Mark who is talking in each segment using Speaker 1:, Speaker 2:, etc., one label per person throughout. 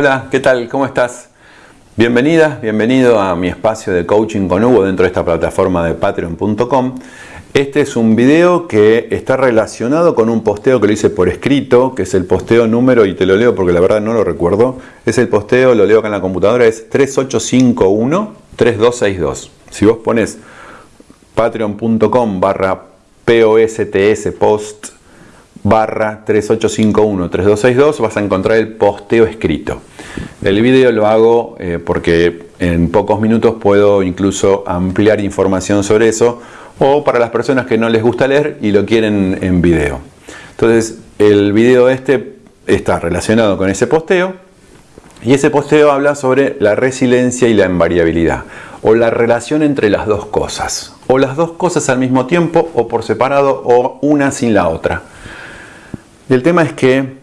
Speaker 1: Hola, ¿qué tal? ¿Cómo estás? Bienvenida, bienvenido a mi espacio de coaching con Hugo dentro de esta plataforma de patreon.com. Este es un video que está relacionado con un posteo que lo hice por escrito, que es el posteo número, y te lo leo porque la verdad no lo recuerdo. Es el posteo, lo leo acá en la computadora, es 3851-3262. Si vos pones patreon.com barra POSTS post barra 3851-3262 vas a encontrar el posteo escrito. El vídeo lo hago eh, porque en pocos minutos puedo incluso ampliar información sobre eso o para las personas que no les gusta leer y lo quieren en video. Entonces el video este está relacionado con ese posteo y ese posteo habla sobre la resiliencia y la invariabilidad o la relación entre las dos cosas o las dos cosas al mismo tiempo o por separado o una sin la otra. El tema es que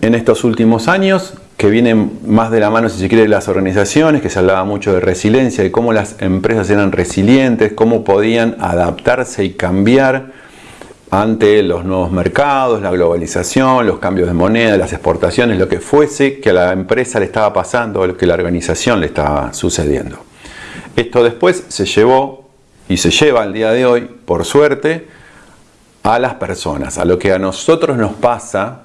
Speaker 1: en estos últimos años que vienen más de la mano, si se quiere, de las organizaciones, que se hablaba mucho de resiliencia, de cómo las empresas eran resilientes, cómo podían adaptarse y cambiar ante los nuevos mercados, la globalización, los cambios de moneda, las exportaciones, lo que fuese que a la empresa le estaba pasando lo que a la organización le estaba sucediendo. Esto después se llevó y se lleva al día de hoy, por suerte, a las personas, a lo que a nosotros nos pasa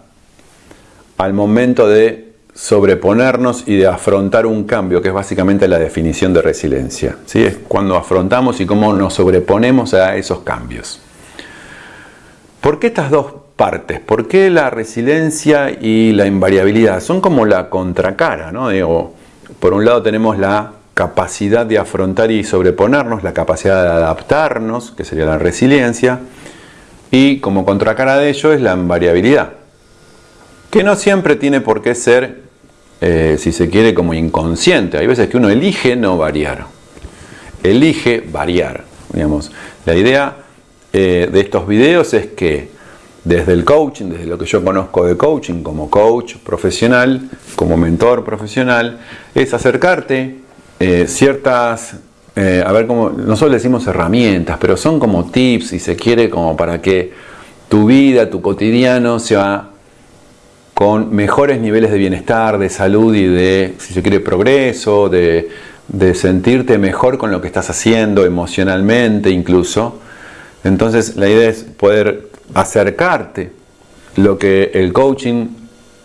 Speaker 1: al momento de sobreponernos y de afrontar un cambio, que es básicamente la definición de resiliencia. ¿sí? Es cuando afrontamos y cómo nos sobreponemos a esos cambios. ¿Por qué estas dos partes? ¿Por qué la resiliencia y la invariabilidad? Son como la contracara, ¿no? Digo, por un lado tenemos la capacidad de afrontar y sobreponernos, la capacidad de adaptarnos, que sería la resiliencia, y como contracara de ello es la invariabilidad, que no siempre tiene por qué ser eh, si se quiere, como inconsciente. Hay veces que uno elige no variar. Elige variar. Digamos. La idea eh, de estos videos es que desde el coaching, desde lo que yo conozco de coaching como coach profesional, como mentor profesional, es acercarte eh, ciertas, a ver cómo, nosotros decimos herramientas, pero son como tips, si se quiere, como para que tu vida, tu cotidiano sea con mejores niveles de bienestar, de salud y de, si se quiere, progreso, de, sentirte mejor con lo que estás haciendo emocionalmente incluso. Entonces la idea es poder acercarte lo que el coaching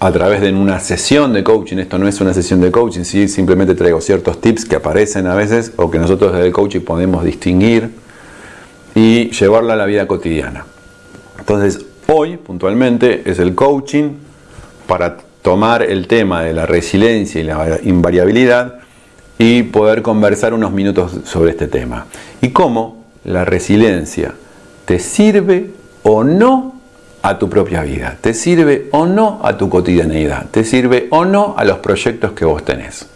Speaker 1: a través de una sesión de coaching, esto no es una sesión de coaching, sí, simplemente traigo ciertos tips que aparecen a veces o que nosotros desde el coaching podemos distinguir y llevarlo a la vida cotidiana. Entonces hoy puntualmente es el coaching para tomar el tema de la resiliencia y la invariabilidad y poder conversar unos minutos sobre este tema. Y cómo la resiliencia te sirve o no a tu propia vida, te sirve o no a tu cotidianeidad, te sirve o no a los proyectos que vos tenés.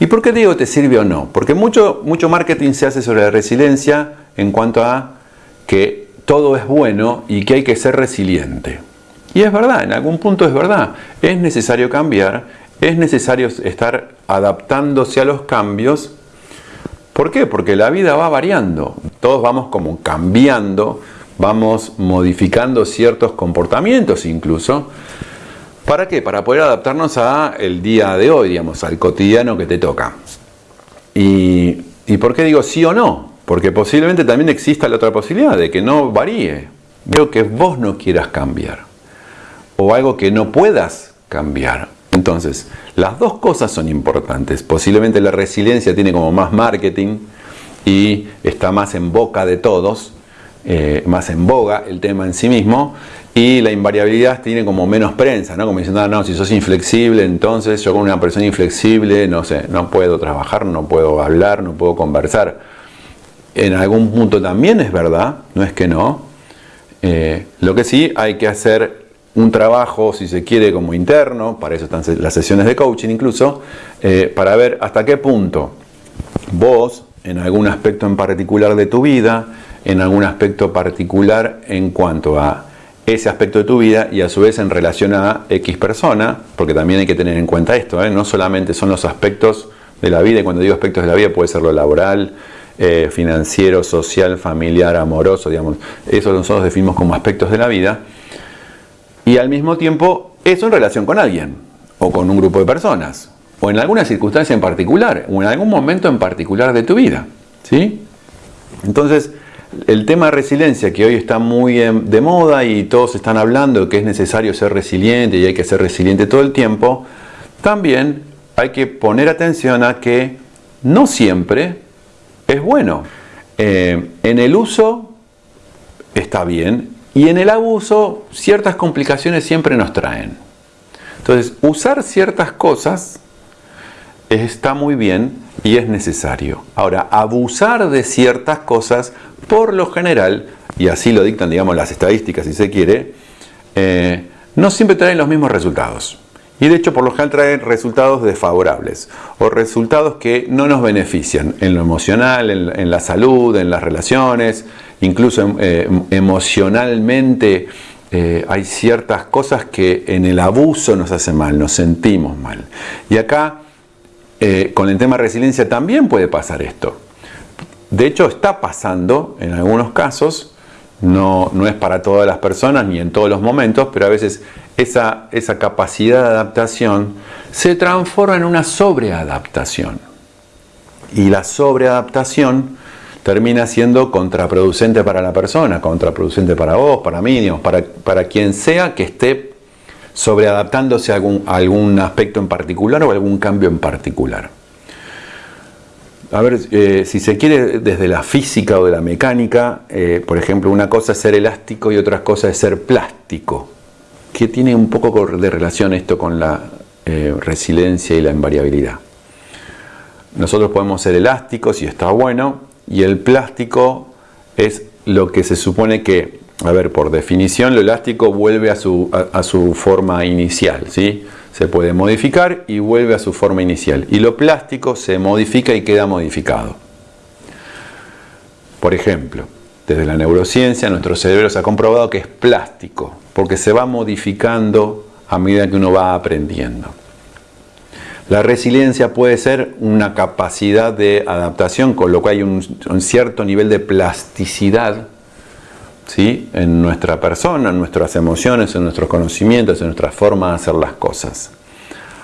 Speaker 1: ¿Y por qué digo te sirve o no? Porque mucho, mucho marketing se hace sobre la resiliencia en cuanto a que todo es bueno y que hay que ser resiliente. Y es verdad, en algún punto es verdad. Es necesario cambiar, es necesario estar adaptándose a los cambios. ¿Por qué? Porque la vida va variando. Todos vamos como cambiando, vamos modificando ciertos comportamientos incluso. ¿Para qué? Para poder adaptarnos a el día de hoy, digamos, al cotidiano que te toca. ¿Y, ¿Y por qué digo sí o no? Porque posiblemente también exista la otra posibilidad de que no varíe. Veo que vos no quieras cambiar o algo que no puedas cambiar. Entonces, las dos cosas son importantes. Posiblemente la resiliencia tiene como más marketing y está más en boca de todos, eh, más en boga el tema en sí mismo. Y la invariabilidad tiene como menos prensa, ¿no? Como diciendo, ah, no, si sos inflexible, entonces yo con una persona inflexible, no sé, no puedo trabajar, no puedo hablar, no puedo conversar. En algún punto también es verdad, no es que no. Eh, lo que sí hay que hacer un trabajo, si se quiere, como interno, para eso están las sesiones de coaching incluso, eh, para ver hasta qué punto vos, en algún aspecto en particular de tu vida, en algún aspecto particular en cuanto a ese aspecto de tu vida y a su vez en relación a X persona, porque también hay que tener en cuenta esto, ¿eh? no solamente son los aspectos de la vida, y cuando digo aspectos de la vida puede ser lo laboral, eh, financiero, social, familiar, amoroso, digamos, eso nosotros definimos como aspectos de la vida, y al mismo tiempo eso en relación con alguien. o con un grupo de personas, o en alguna circunstancia en particular, o en algún momento en particular de tu vida. ¿sí? Entonces, el tema de resiliencia, que hoy está muy de moda y todos están hablando que es necesario ser resiliente y hay que ser resiliente todo el tiempo, también hay que poner atención a que no siempre es bueno. Eh, en el uso está bien y en el abuso ciertas complicaciones siempre nos traen. Entonces, usar ciertas cosas está muy bien y es necesario. Ahora, abusar de ciertas cosas, por lo general, y así lo dictan, digamos, las estadísticas si se quiere, eh, no siempre traen los mismos resultados. Y de hecho, por lo general traen resultados desfavorables o resultados que no nos benefician en lo emocional, en, la salud, en las relaciones, incluso eh, emocionalmente eh, hay ciertas cosas que en el abuso nos hace mal, nos sentimos mal. Y acá, eh, con el tema de resiliencia también puede pasar esto. De hecho, está pasando en algunos casos, no, no es para todas las personas ni en todos los momentos, pero a veces esa, esa capacidad de adaptación se transforma en una sobreadaptación. Y la sobreadaptación termina siendo contraproducente para la persona, contraproducente para vos, para mí, para, para quien sea que esté sobreadaptándose a algún, algún aspecto en particular o algún cambio en particular. A ver, eh, si se quiere desde la física o de la mecánica, eh, por ejemplo, una cosa es ser elástico y otra cosa es ser plástico, que tiene un poco de relación esto con la eh, resiliencia y la invariabilidad. Nosotros podemos ser elásticos y está bueno, y el plástico es lo que se supone que, a ver, por definición, lo elástico vuelve a su, a, su forma inicial, ¿sí? Se puede modificar y vuelve a su forma inicial. Y lo plástico se modifica y queda modificado. Por ejemplo, desde la neurociencia, nuestro cerebro se ha comprobado que es plástico, porque se va modificando a medida que uno va aprendiendo. La resiliencia puede ser una capacidad de adaptación, con lo cual hay un, cierto nivel de plasticidad ¿sí? en nuestra persona, en nuestras emociones, en nuestros conocimientos, en nuestra forma de hacer las cosas.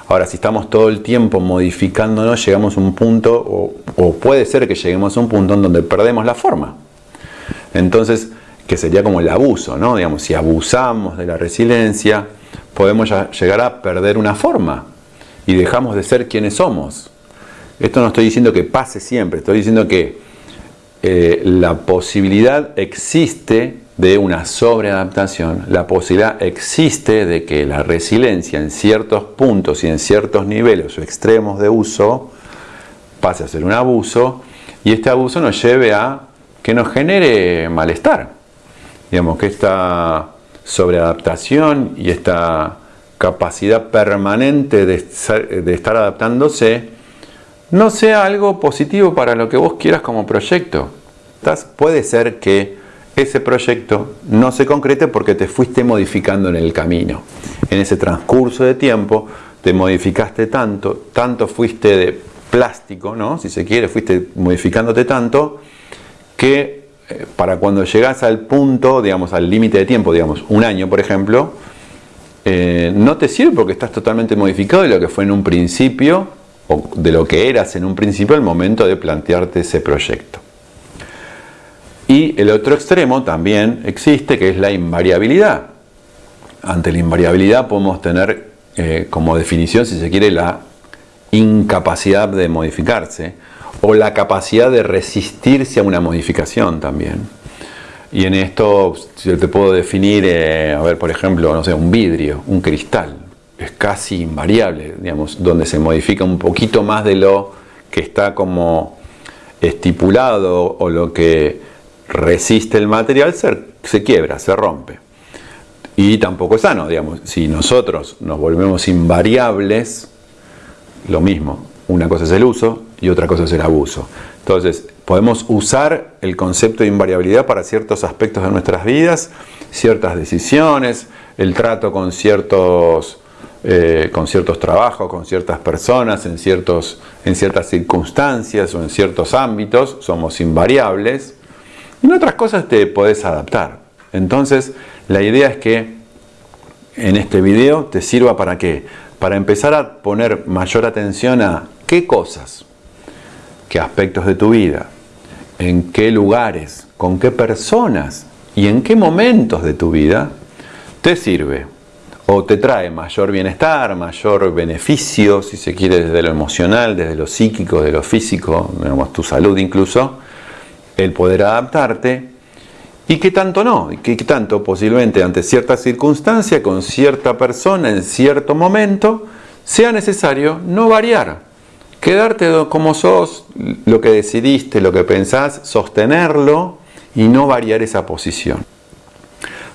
Speaker 1: Ahora, si estamos todo el tiempo modificándonos, llegamos a un punto, o, puede ser que lleguemos a un punto en donde perdemos la forma. Entonces, que sería como el abuso, ¿no? Digamos, si abusamos de la resiliencia, podemos llegar a perder una forma y dejamos de ser quienes somos. Esto no estoy diciendo que pase siempre, estoy diciendo que eh, la posibilidad existe de una sobreadaptación, la posibilidad existe de que la resiliencia en ciertos puntos y en ciertos niveles o extremos de uso pase a ser un abuso y este abuso nos lleve a que nos genere malestar. Digamos que esta sobreadaptación y esta capacidad permanente de, estar adaptándose, no sea algo positivo para lo que vos quieras como proyecto. puede ser que ese proyecto no se concrete porque te fuiste modificando en el camino. En ese transcurso de tiempo te modificaste tanto, tanto fuiste de plástico, ¿no? si se quiere, fuiste modificándote tanto que eh, para cuando llegas al punto, digamos, al límite de tiempo, digamos, un año por ejemplo, eh, no te sirve porque estás totalmente modificado de lo que fue en un principio de lo que eras en un principio al momento de plantearte ese proyecto. Y el otro extremo también existe que es la invariabilidad. Ante la invariabilidad podemos tener eh, como definición, si se quiere, la incapacidad de modificarse o la capacidad de resistirse a una modificación también. Y en esto yo te puedo definir, eh, a ver, por ejemplo, no sé, un vidrio, un cristal. Es casi invariable, digamos, donde se modifica un poquito más de lo que está como estipulado o lo que resiste el material se, se quiebra, se rompe. Y tampoco es sano, digamos, si nosotros nos volvemos invariables, lo mismo, una cosa es el uso y otra cosa es el abuso. Entonces, podemos usar el concepto de invariabilidad para ciertos aspectos de nuestras vidas, ciertas decisiones, el trato con ciertos, eh, con ciertos trabajos, con ciertas personas, en, ciertos, en ciertas circunstancias o en ciertos ámbitos, somos invariables. En otras cosas te podés adaptar. Entonces, la idea es que en este video te sirva para qué? para empezar a poner mayor atención a qué cosas, qué aspectos de tu vida, en qué lugares, con qué personas y en qué momentos de tu vida te sirve o te trae mayor bienestar, mayor beneficio, si se quiere, desde lo emocional, desde lo psíquico, de lo físico, digamos, tu salud incluso, el poder adaptarte y qué tanto no, y qué tanto posiblemente ante cierta circunstancia, con cierta persona, en cierto momento, sea necesario no variar, quedarte como sos, lo que decidiste, lo que pensás, sostenerlo y no variar esa posición.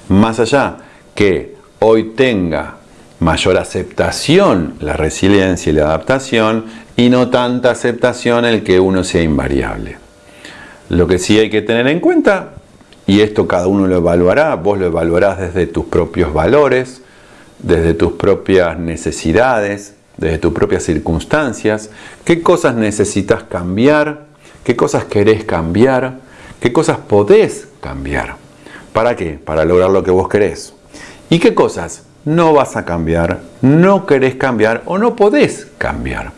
Speaker 1: Más allá que hoy tenga mayor aceptación la resiliencia y la adaptación y no tanta aceptación el que uno sea invariable. Lo que sí hay que tener en cuenta, y esto cada uno lo evaluará, vos lo evaluarás desde tus propios valores, desde tus propias necesidades, desde tus propias circunstancias, qué cosas necesitas cambiar, qué cosas querés cambiar, qué cosas podés cambiar. ¿Para qué? Para lograr lo que vos querés. ¿Y qué cosas no vas a cambiar, no querés cambiar o no podés cambiar?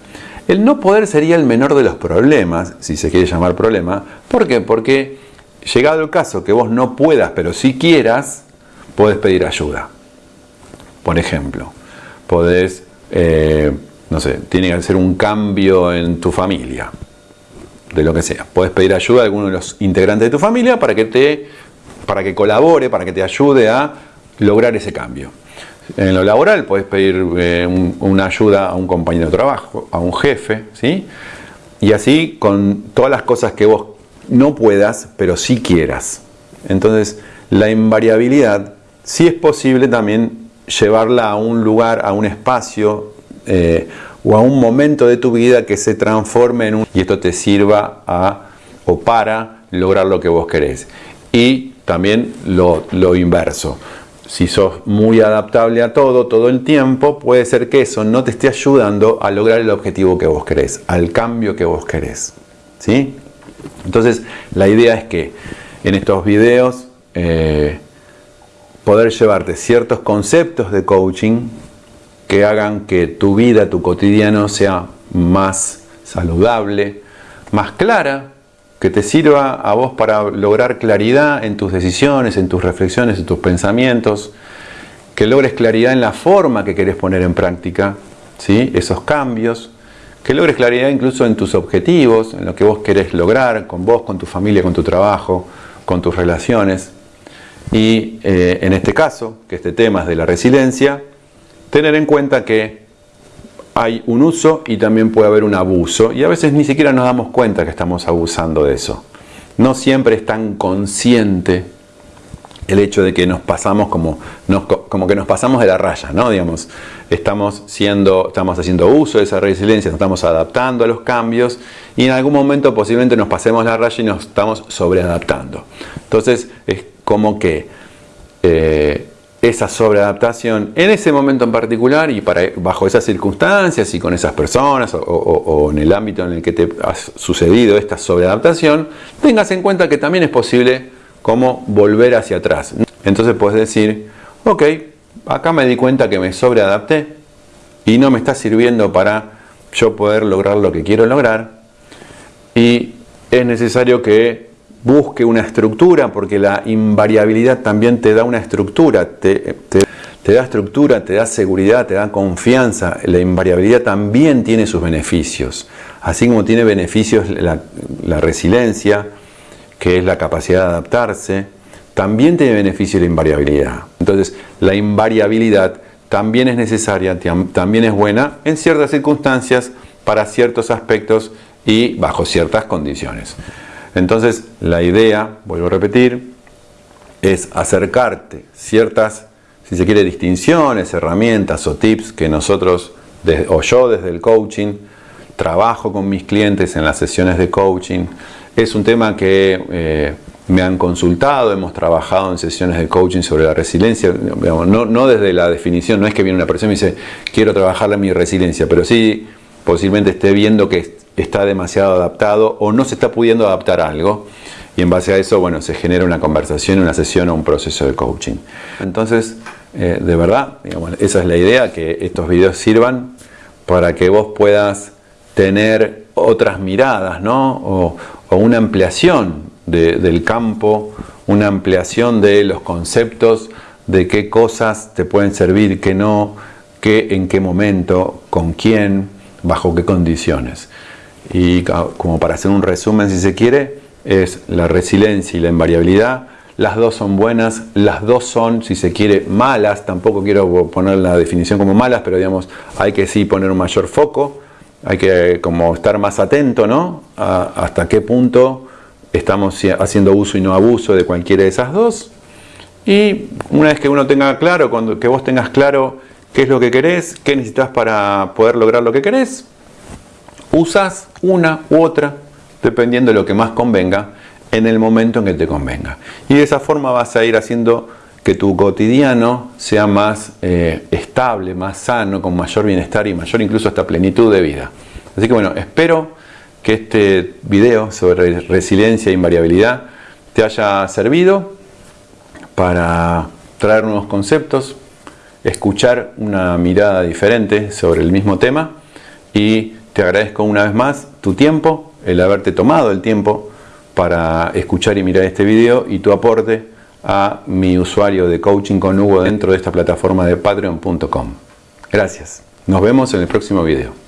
Speaker 1: El no poder sería el menor de los problemas, si se quiere llamar problema. ¿Por qué? Porque llegado el caso que vos no puedas, pero si quieras, podés pedir ayuda. Por ejemplo, podés, eh, no sé, tiene que hacer un cambio en tu familia, de lo que sea. Podés pedir ayuda a alguno de los integrantes de tu familia para que te, para que colabore, para que te ayude a lograr ese cambio. En lo laboral puedes pedir eh, una ayuda a un compañero de trabajo, a un jefe, ¿sí? Y así con todas las cosas que vos no puedas, pero sí quieras. Entonces, la invariabilidad sí es posible también llevarla a un lugar, a un espacio eh, o a un momento de tu vida que se transforme en un... y esto te sirva a o para lograr lo que vos querés. Y también lo, lo inverso si sos muy adaptable a todo, todo el tiempo, puede ser que eso no te esté ayudando a lograr el objetivo que vos querés, al cambio que vos querés. ¿sí? Entonces, la idea es que en estos videos eh, poder llevarte ciertos conceptos de coaching que hagan que tu vida, tu cotidiano sea más saludable, más clara, que te sirva a vos para lograr claridad en tus decisiones, en tus reflexiones, en tus pensamientos, que logres claridad en la forma que querés poner en práctica ¿sí? esos cambios, que logres claridad incluso en tus objetivos, en lo que vos querés lograr con vos, con tu familia, con tu trabajo, con tus relaciones. Y eh, en este caso, que este tema es de la resiliencia, tener en cuenta que hay un uso y también puede haber un abuso y a veces ni siquiera nos damos cuenta que estamos abusando de eso. No siempre es tan consciente el hecho de que nos pasamos como, que nos pasamos de la raya, ¿no? Digamos, estamos, siendo, estamos haciendo uso de esa resiliencia, nos estamos adaptando a los cambios y en algún momento posiblemente nos pasemos la raya y nos estamos sobreadaptando. Entonces es como que eh, esa sobreadaptación en ese momento en particular y bajo esas circunstancias y con esas personas o, en el ámbito en el que te ha sucedido esta sobreadaptación, tengas en cuenta que también es posible volver hacia atrás. Entonces puedes decir, ok, acá me di cuenta que me sobreadapté y no me está sirviendo para yo poder lograr lo que quiero lograr y es necesario que busque una estructura, porque la invariabilidad también te da una estructura, te, da estructura, te da seguridad, te da confianza. La invariabilidad también tiene sus beneficios, así como tiene beneficios la, resiliencia, que es la capacidad de adaptarse, también tiene beneficios la invariabilidad. Entonces, la invariabilidad también es necesaria, también es buena en ciertas circunstancias, para ciertos aspectos y bajo ciertas condiciones. Entonces, la idea, vuelvo a repetir, es acercarte ciertas, si se quiere, distinciones, herramientas o tips que nosotros, o yo desde el coaching, trabajo con mis clientes en las sesiones de coaching. Es un tema que eh, me han consultado, hemos trabajado en sesiones de coaching sobre la resiliencia, no, no, desde la definición, no es que viene una persona y me dice, quiero trabajar en mi resiliencia, pero sí posiblemente esté viendo que está demasiado adaptado o no se está pudiendo adaptar a algo y en base a eso, bueno, se genera una conversación, una sesión o un proceso de coaching. Entonces, eh, de verdad, esa es la idea, que estos videos sirvan para que vos puedas tener otras miradas, ¿no? O, una ampliación del campo, una ampliación de los conceptos, de qué cosas te pueden servir, qué no, qué, en qué momento, con quién, bajo qué condiciones. Y como para hacer un resumen, si se quiere, es la resiliencia y la invariabilidad. Las dos son buenas, las dos son, si se quiere, malas. Tampoco quiero poner la definición como malas, pero digamos, hay que sí poner un mayor foco. Hay que como estar más atento, ¿no? hasta qué punto estamos haciendo uso y no abuso de cualquiera de esas dos. Y una vez que uno tenga claro, cuando, que vos tengas claro qué es lo que querés, qué necesitas para poder lograr lo que querés, usas una u otra, dependiendo de lo que más convenga, en el momento en que te convenga. Y de esa forma vas a ir haciendo que tu cotidiano sea más eh, estable, más sano, con mayor bienestar y mayor incluso hasta plenitud de vida. Así que bueno, espero que este video sobre resiliencia e invariabilidad te haya servido para traer nuevos conceptos, escuchar una mirada diferente sobre el mismo tema y te agradezco una vez más tu tiempo, el haberte tomado el tiempo para escuchar y mirar este video y tu aporte a mi usuario de coaching con Hugo dentro de esta plataforma de patreon.com. Gracias. Nos vemos en el próximo video.